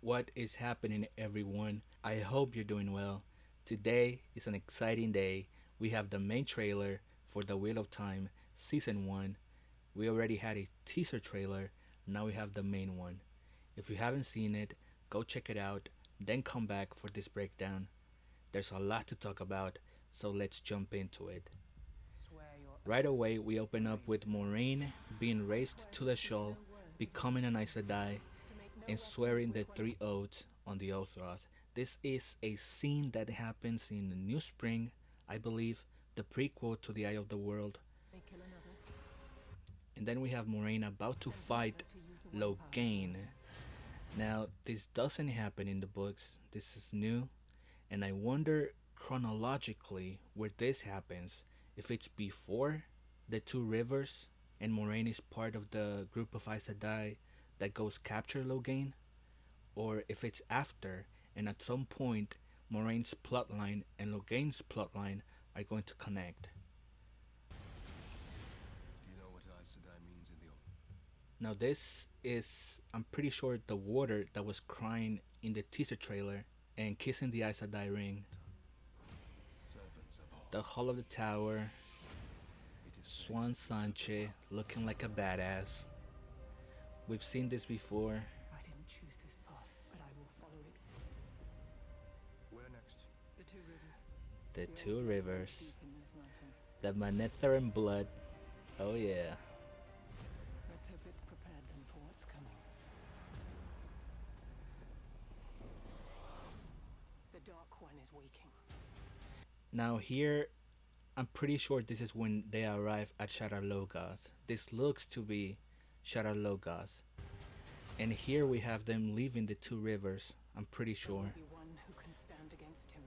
What is happening, everyone? I hope you're doing well. Today is an exciting day. We have the main trailer for The Wheel of Time Season 1. We already had a teaser trailer, now we have the main one. If you haven't seen it, go check it out, then come back for this breakdown. There's a lot to talk about, so let's jump into it. Right away, we open up with Moiraine being raised to the shawl, becoming an Aes Sedai, and swearing the three oaths on the oath rod. This is a scene that happens in New Spring, I believe, the prequel to the Eye of the World. And then we have Moiraine about to fight Logain. Now, this doesn't happen in the books. This is new, and I wonder chronologically where this happens. If it's before the two rivers and Moiraine is part of the group of Aes Sedai that goes capture Logain, or if it's after and at some point Moiraine's plotline and Logain's plotline are going to connect. Do you know what Aes Sedai means in the? Now this is, I'm pretty sure, the water that was crying in the teaser trailer and kissing the Aes Sedai ring. Servants of all. The Hall of the Tower, Siuan Sanche looking like a badass. We've seen this before. I didn't choose this path, but I will follow it. Where next? The two rivers. The The two rivers. Deep in those mountains. The Manetheren blood. Oh yeah. Let's hope it's prepared them for what's coming. The Dark One is waking. Now here, I'm pretty sure this is when they arrive at Shadar Logoth. This looks to be Shadar And here we have them leaving the two rivers, I'm pretty sure. be one who can stand against him.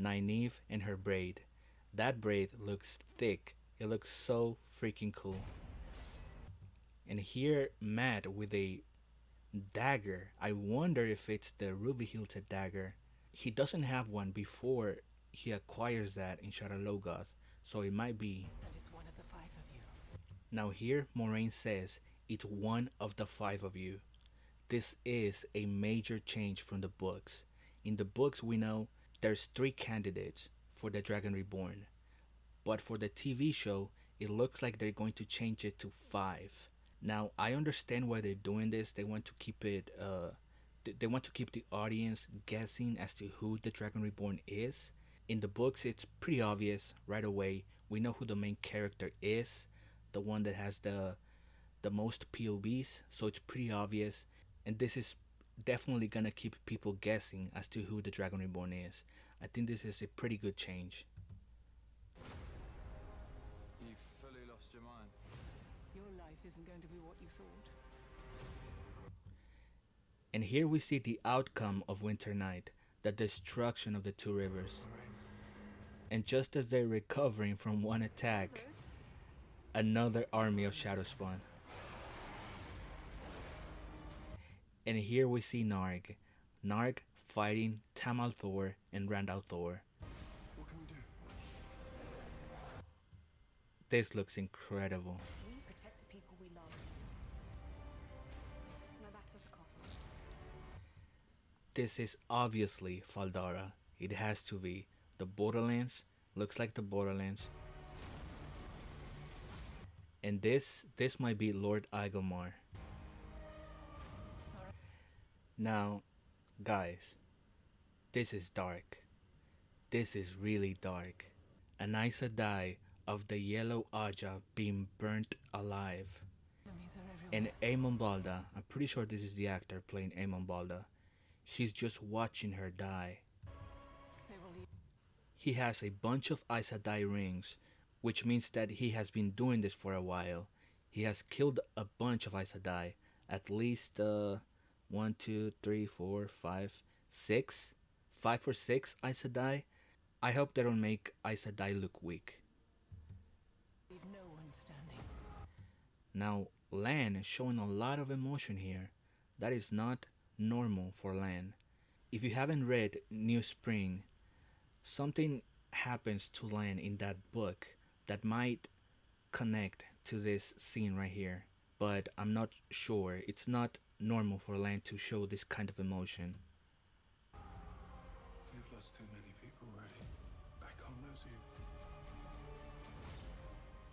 Nynaeve and her braid. That braid looks thick. It looks so freaking cool. And here, Mat with a dagger. I wonder if it's the ruby hilted dagger. He doesn't have one before he acquires that in Shadar Logoth, so it might be. And it's one of the five of you. Now here, Moiraine says it's one of the five of you. This is a major change from the books. In the books, we know there's three candidates for the Dragon Reborn, but for the TV show, it looks like they're going to change it to five. Now I understand why they're doing this. They want to keep it. Uh, they want to keep the audience guessing as to who the Dragon Reborn is. In the books, it's pretty obvious right away. We know who the main character is, the one that has the the most POVs, so it's pretty obvious. And this is definitely gonna keep people guessing as to who the Dragon Reborn is. I think this is a pretty good change. You fully lost your mind. Your life isn't going to be what you thought. And here we see the outcome of Winternight, the destruction of the two rivers. And just as they're recovering from one attack, another army of Shadowspawn. And here we see Narg. Narg fighting Tam al'Thor and Rand al'Thor. What can we do? This looks incredible. We protect the people we love. No matter the cost. This is obviously Fal Dara. It has to be. The Borderlands looks like the Borderlands. And this this might be Lord Agelmar. Now, guys, this is dark. This is really dark. An Aes Sedai of the Yellow Ajah being burnt alive. And Eamon Valda, I'm pretty sure this is the actor playing Eamon Valda. She's just watching her die. He has a bunch of Aes Sedai rings, which means that he has been doing this for a while. He has killed a bunch of Aes Sedai, at least uh, one, two, three, four, five, six, five or six Aes Sedai. I hope they don't make Aes Sedai look weak. No. Now, Lan is showing a lot of emotion here. That is not normal for Lan. If you haven't read New Spring, something happens to Lan in that book that might connect to this scene right here, but I'm not sure. It's not normal for Lan to show this kind of emotion. We've lost too many people already. I can't lose you.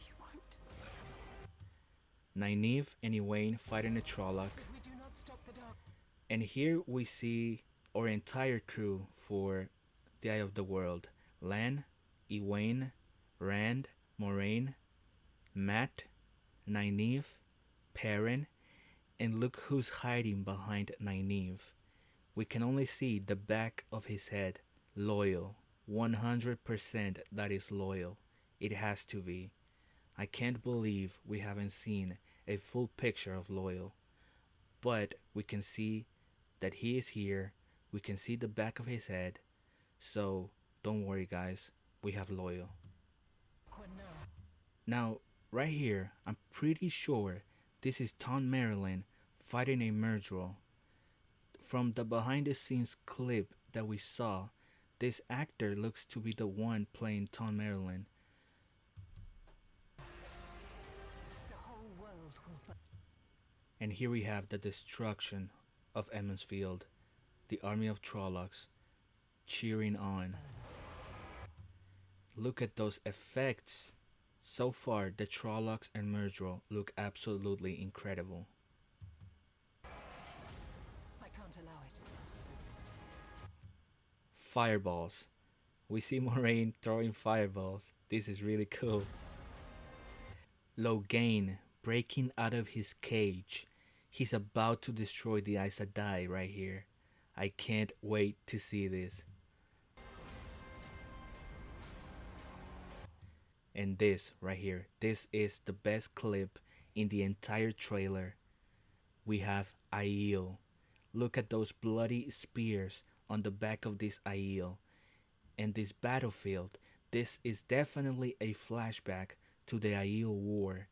You won't. Nynaeve and Egwene fighting a Trolloc. We do not stop the dark, And here we see our entire crew for the Eye of the World. Lan, Egwene, Rand, Moiraine, Mat, Nynaeve, Perrin, and look who's hiding behind Nynaeve. We can only see the back of his head. Loial. 100% that is Loial. It has to be. I can't believe we haven't seen a full picture of Loial. But we can see that he is here. We can see the back of his head. So don't worry, guys. We have Loial. Now. Right here, I'm pretty sure this is Thom Merrilin fighting a Myrddraal. From the behind the scenes clip that we saw, this actor looks to be the one playing Thom Merrilin. And here we have the destruction of Emond's Field, the army of Trollocs cheering on. Look at those effects. So far, the Trollocs and Myrddraal look absolutely incredible. I can't allow it. Fireballs. We see Moiraine throwing fireballs. This is really cool. Logain breaking out of his cage. He's about to destroy the Aes Sedai right here. I can't wait to see this. And this right here, this is the best clip in the entire trailer. We have Aiel. Look at those bloody spears on the back of this Aiel. And this battlefield, this is definitely a flashback to the Aiel War.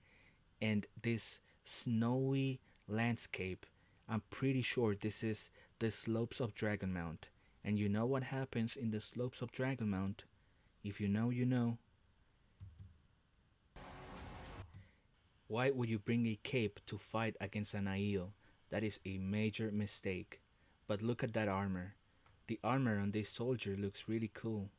And this snowy landscape, I'm pretty sure this is the slopes of Dragonmount. And you know what happens in the slopes of Dragonmount? If you know, you know. Why would you bring a cape to fight against an Aiel? That is a major mistake. But look at that armor. The armor on this soldier looks really cool.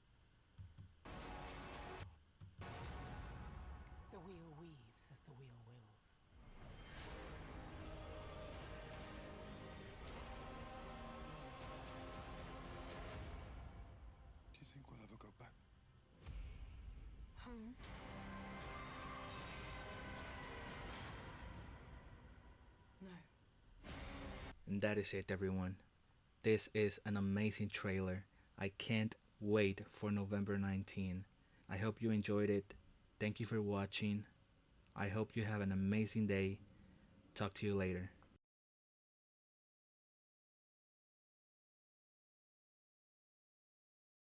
And that is it, everyone. This is an amazing trailer. I can't wait for November 19. I hope you enjoyed it. Thank you for watching. I hope you have an amazing day. Talk to you later.